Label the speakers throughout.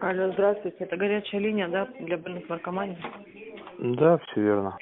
Speaker 1: Алло, здравствуйте. Это горячая линия, да, для больных наркоманией?
Speaker 2: Да, все верно.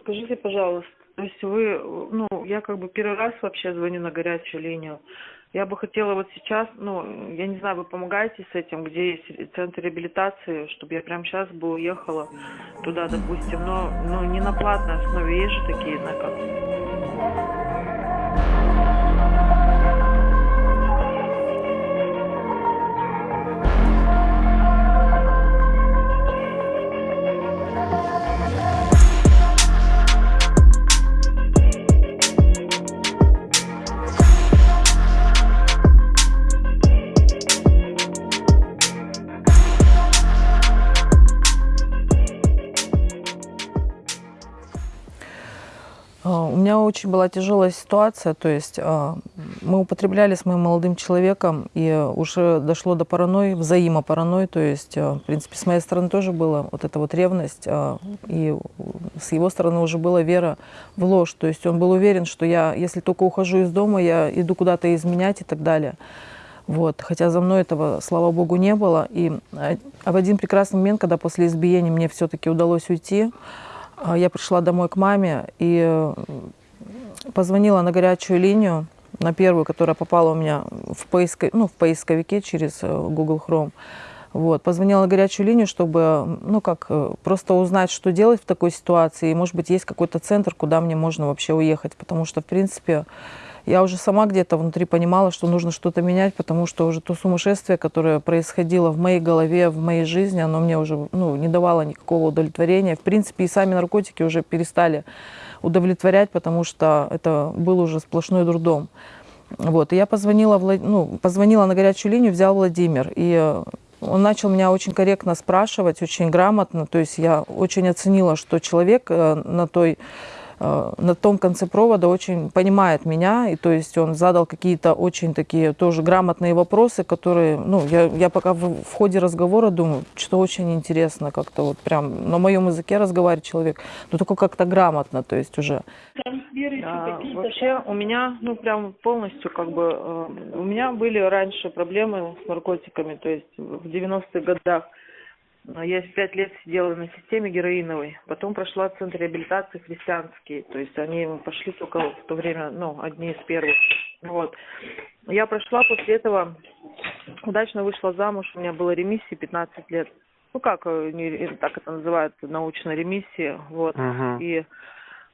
Speaker 1: Скажите, пожалуйста, то есть вы, ну, я как бы первый раз вообще звоню на горячую линию. Я бы хотела вот сейчас, ну, я не знаю, вы помогаете с этим, где есть центр реабилитации, чтобы я прямо сейчас бы уехала туда, допустим, но, ну, не на платной основе, есть же такие, на как.
Speaker 3: Очень была тяжелая ситуация, то есть а, мы употребляли с моим молодым человеком, и уже дошло до паранойи, взаимопаранойи, то есть, а, в принципе, с моей стороны тоже была вот эта вот ревность, а, и с его стороны уже была вера в ложь, то есть он был уверен, что я, если только ухожу из дома, я иду куда-то изменять и так далее. Вот. Хотя за мной этого, слава богу, не было. И в один прекрасный момент, когда после избиения мне все-таки удалось уйти, я пришла домой к маме и позвонила на горячую линию, на первую, которая попала у меня в, поиско, ну, в поисковике через э, Google Chrome. Вот. Позвонила на горячую линию, чтобы ну, как, э, просто узнать, что делать в такой ситуации. И, может быть, есть какой-то центр, куда мне можно вообще уехать. Потому что, в принципе, я уже сама где-то внутри понимала, что нужно что-то менять, потому что уже то сумасшествие, которое происходило в моей голове, в моей жизни, оно мне уже ну, не давало никакого удовлетворения. В принципе, и сами наркотики уже перестали удовлетворять, потому что это был уже сплошной дурдом. Вот, и я позвонила, ну, позвонила на горячую линию, взял Владимир, и он начал меня очень корректно спрашивать, очень грамотно, то есть я очень оценила, что человек э, на той Э, на том конце провода очень понимает меня, и то есть он задал какие-то очень такие тоже грамотные вопросы, которые, ну, я, я пока в, в ходе разговора думаю, что очень интересно как-то вот прям на моем языке разговаривает человек, но только как-то грамотно, то есть уже.
Speaker 1: А, вообще у меня, ну, прям полностью как бы, э, у меня были раньше проблемы с наркотиками, то есть в 90-х годах я пять лет сидела на системе героиновой, потом прошла центр реабилитации христианский, то есть они пошли только в то время, ну, одни из первых. Вот. Я прошла после этого, удачно вышла замуж, у меня было ремиссии 15 лет. Ну как, э, не, так это называют, научная ремиссия, вот.
Speaker 2: Угу.
Speaker 1: И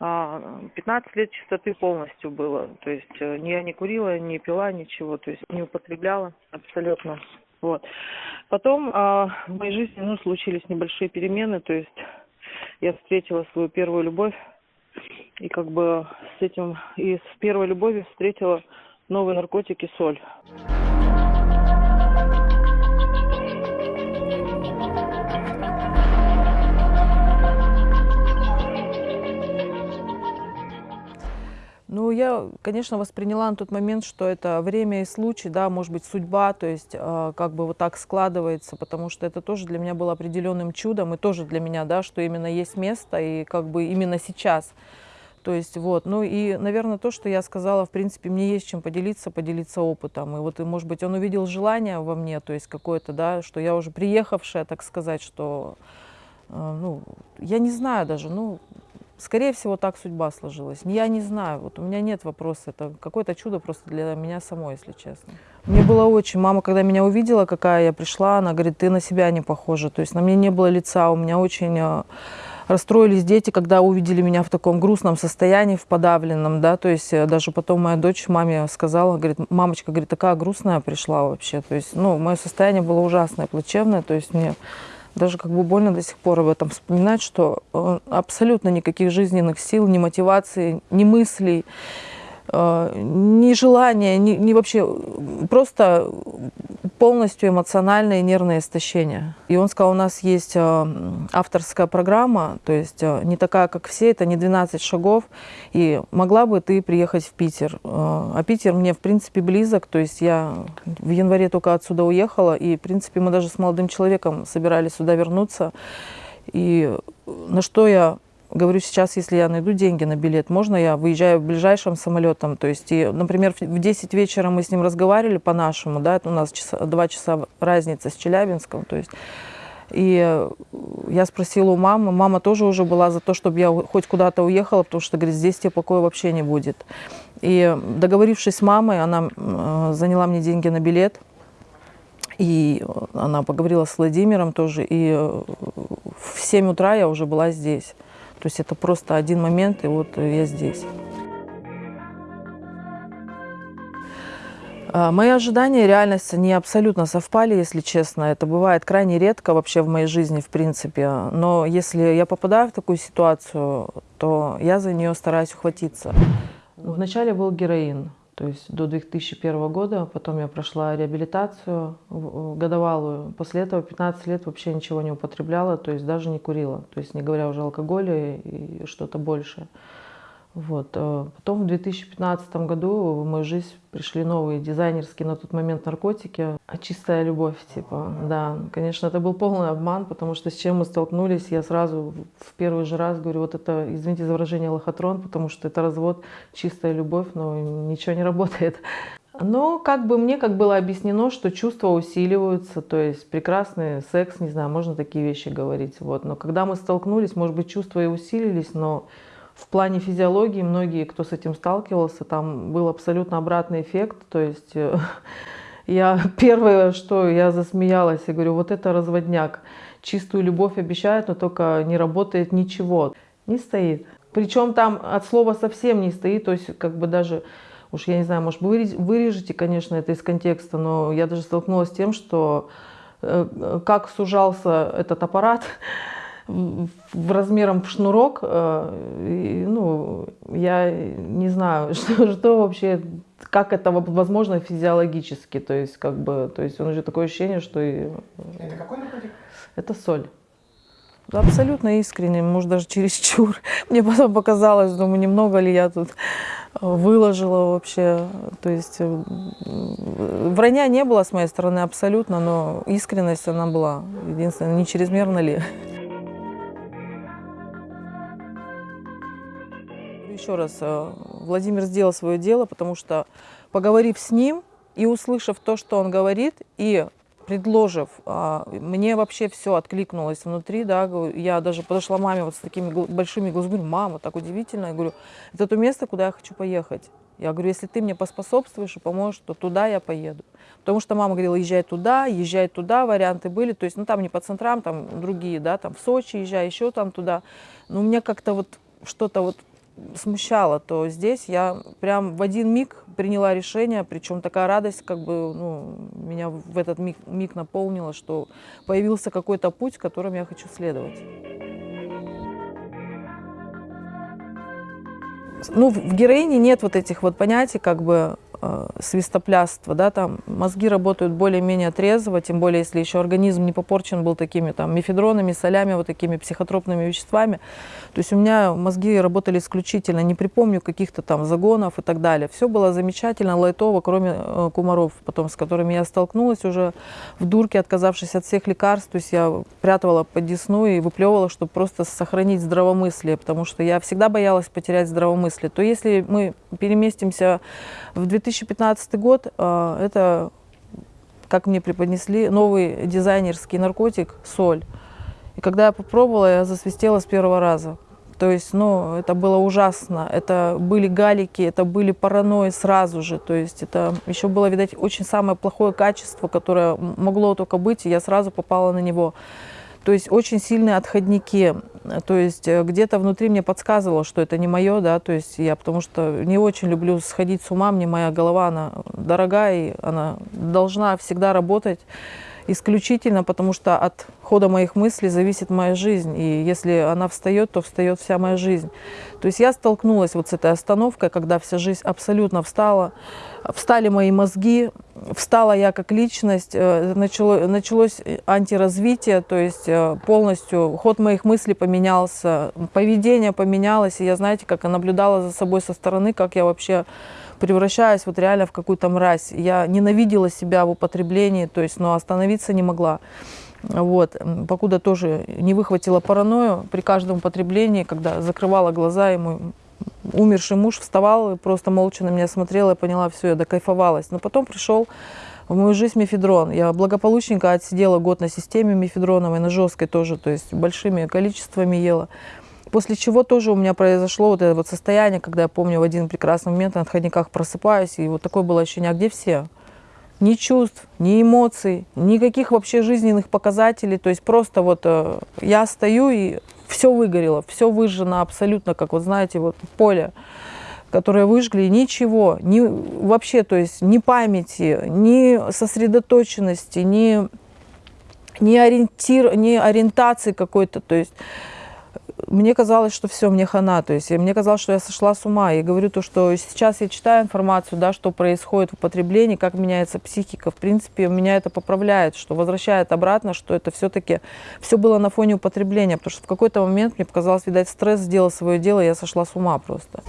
Speaker 1: а, 15 лет чистоты полностью было. То есть э, я не курила, не пила ничего, то есть не употребляла абсолютно. Вот. Потом а, в моей жизни ну, случились небольшие перемены, то есть я встретила свою первую любовь, и как бы с этим, и с первой любовью встретила новые наркотики, соль.
Speaker 3: Ну, я, конечно, восприняла на тот момент, что это время и случай, да, может быть, судьба, то есть э, как бы вот так складывается, потому что это тоже для меня было определенным чудом, и тоже для меня, да, что именно есть место, и как бы именно сейчас. То есть вот, ну и, наверное, то, что я сказала, в принципе, мне есть чем поделиться, поделиться опытом. И вот, и, может быть, он увидел желание во мне, то есть какое-то, да, что я уже приехавшая, так сказать, что, э, ну, я не знаю даже, ну, Скорее всего, так судьба сложилась. Я не знаю, вот у меня нет вопроса, это какое-то чудо просто для меня самой, если честно. Мне было очень, мама, когда меня увидела, какая я пришла, она говорит, ты на себя не похожа, то есть на мне не было лица, у меня очень э, расстроились дети, когда увидели меня в таком грустном состоянии, в подавленном, да, то есть э, даже потом моя дочь маме сказала, говорит, мамочка, говорит, такая грустная пришла вообще, то есть, ну, мое состояние было ужасное, плачевное, то есть мне даже как бы больно до сих пор об этом вспоминать, что э, абсолютно никаких жизненных сил, ни мотивации, ни мыслей, э, ни желания, ни, ни вообще, просто полностью эмоциональное и нервное истощение. И он сказал, у нас есть э, авторская программа, то есть не такая, как все, это не 12 шагов, и могла бы ты приехать в Питер. А Питер мне, в принципе, близок, то есть я в январе только отсюда уехала, и, в принципе, мы даже с молодым человеком собирались сюда вернуться. И на что я говорю, сейчас, если я найду деньги на билет, можно я выезжаю ближайшим самолетом? То есть, и, например, в 10 вечера мы с ним разговаривали по-нашему, да, у нас часа, 2 часа разница с Челябинском, то есть и я спросила у мамы, мама тоже уже была за то, чтобы я хоть куда-то уехала, потому что, говорит, здесь тебе покоя вообще не будет. И договорившись с мамой, она э, заняла мне деньги на билет, и она поговорила с Владимиром тоже, и э, в 7 утра я уже была здесь. То есть это просто один момент, и вот я здесь. А, мои ожидания и реальность не абсолютно совпали, если честно. Это бывает крайне редко вообще в моей жизни, в принципе. Но если я попадаю в такую ситуацию, то я за нее стараюсь ухватиться. Вначале был героин, то есть до 2001 года. Потом я прошла реабилитацию годовалую. После этого 15 лет вообще ничего не употребляла, то есть даже не курила. То есть не говоря уже о алкоголе и что-то большее. Вот. Э, потом в 2015 году в мою жизнь пришли новые дизайнерские на тот момент наркотики. А чистая любовь, типа, да. Конечно, это был полный обман, потому что с чем мы столкнулись, я сразу в первый же раз говорю, вот это, извините за выражение, лохотрон, потому что это развод, чистая любовь, но ничего не работает. Но как бы мне как было объяснено, что чувства усиливаются, то есть прекрасный секс, не знаю, можно такие вещи говорить. Вот. Но когда мы столкнулись, может быть, чувства и усилились, но в плане физиологии многие, кто с этим сталкивался, там был абсолютно обратный эффект. То есть э, я первое, что я засмеялась, я говорю, вот это разводняк. Чистую любовь обещают, но только не работает ничего. Не стоит. Причем там от слова совсем не стоит, то есть как бы даже, уж я не знаю, может вырежете, конечно, это из контекста, но я даже столкнулась с тем, что э, как сужался этот аппарат, в размером в шнурок, э, и, ну, я не знаю, что, что вообще, как это возможно физиологически, то есть, как бы, то есть, он уже такое ощущение, что... И,
Speaker 4: это какой наркотик?
Speaker 3: Это соль. Абсолютно искренне, может, даже чересчур. Мне потом показалось, думаю, немного ли я тут выложила вообще. То есть э, вранья не было с моей стороны абсолютно, но искренность она была. Единственное, не чрезмерно ли. Еще раз, э, Владимир сделал свое дело, потому что, поговорив с ним и услышав то, что он говорит, и предложив, а, мне вообще все откликнулось внутри, да, я даже подошла маме вот с такими большими глазами, говорю, мама, так удивительно, я говорю, это то место, куда я хочу поехать. Я говорю, если ты мне поспособствуешь и поможешь, то туда я поеду. Потому что мама говорила, езжай туда, езжай туда, варианты были. То есть, ну там не по центрам, там другие, да, там в Сочи езжай, еще там туда. Но у меня как-то вот что-то вот смущало, то здесь я прям в один миг приняла решение, причем такая радость как бы ну, меня в этот миг, миг наполнила, что появился какой-то путь, которым я хочу следовать. Ну, в героине нет вот этих вот понятий, как бы э, свистопляства, да, там мозги работают более-менее трезво, тем более, если еще организм не попорчен был такими там мефедронами, солями, вот такими психотропными веществами. То есть у меня мозги работали исключительно, не припомню каких-то там загонов и так далее. Все было замечательно, лайтово, кроме э, кумаров, потом с которыми я столкнулась уже в дурке, отказавшись от всех лекарств. То есть я прятывала под десну и выплевывала, чтобы просто сохранить здравомыслие, потому что я всегда боялась потерять здравомыслие. То если мы переместимся в 2015 год, э, это, как мне преподнесли, новый дизайнерский наркотик – соль. И когда я попробовала, я засвистела с первого раза. То есть, ну, это было ужасно. Это были галики, это были паранойи сразу же. То есть, это еще было, видать, очень самое плохое качество, которое могло только быть, и я сразу попала на него. То есть, очень сильные отходники. То есть, э, где-то внутри мне подсказывало, что это не мое, да, то есть, я потому что не очень люблю сходить с ума, мне моя голова, она дорогая, и она должна всегда работать исключительно потому, что от хода моих мыслей зависит моя жизнь. И если она встает, то встает вся моя жизнь. То есть я столкнулась вот с этой остановкой, когда вся жизнь абсолютно встала. Встали мои мозги, встала я как личность, э, начало, началось антиразвитие, то есть э, полностью ход моих мыслей поменялся, поведение поменялось. И я, знаете, как я наблюдала за собой со стороны, как я вообще превращаюсь вот реально в какую-то мразь. Я ненавидела себя в употреблении, то есть, но остановиться не могла. Вот, покуда тоже не выхватила паранойю при каждом употреблении, когда закрывала глаза, и мой умерший муж вставал и просто молча на меня смотрел, я поняла, все, я докайфовалась. Но потом пришел в мою жизнь мефедрон. Я благополучненько отсидела год на системе мефедроновой, на жесткой тоже, то есть большими количествами ела. После чего тоже у меня произошло вот это вот состояние, когда я помню в один прекрасный момент на отходниках просыпаюсь, и вот такое было ощущение, а где все? Ни чувств, ни эмоций, никаких вообще жизненных показателей. То есть просто вот э, я стою и все выгорело, все выжжено абсолютно, как вот знаете, вот поле, которое выжгли, ничего, ни, вообще, то есть ни памяти, ни сосредоточенности, ни, ни, ориентир, ни ориентации какой-то, то есть мне казалось, что все, мне хана, то есть мне казалось, что я сошла с ума. И говорю то, что сейчас я читаю информацию, да, что происходит в употреблении, как меняется психика. В принципе, меня это поправляет, что возвращает обратно, что это все-таки все было на фоне употребления, потому что в какой-то момент мне показалось, видать, стресс сделал свое дело, я сошла с ума просто.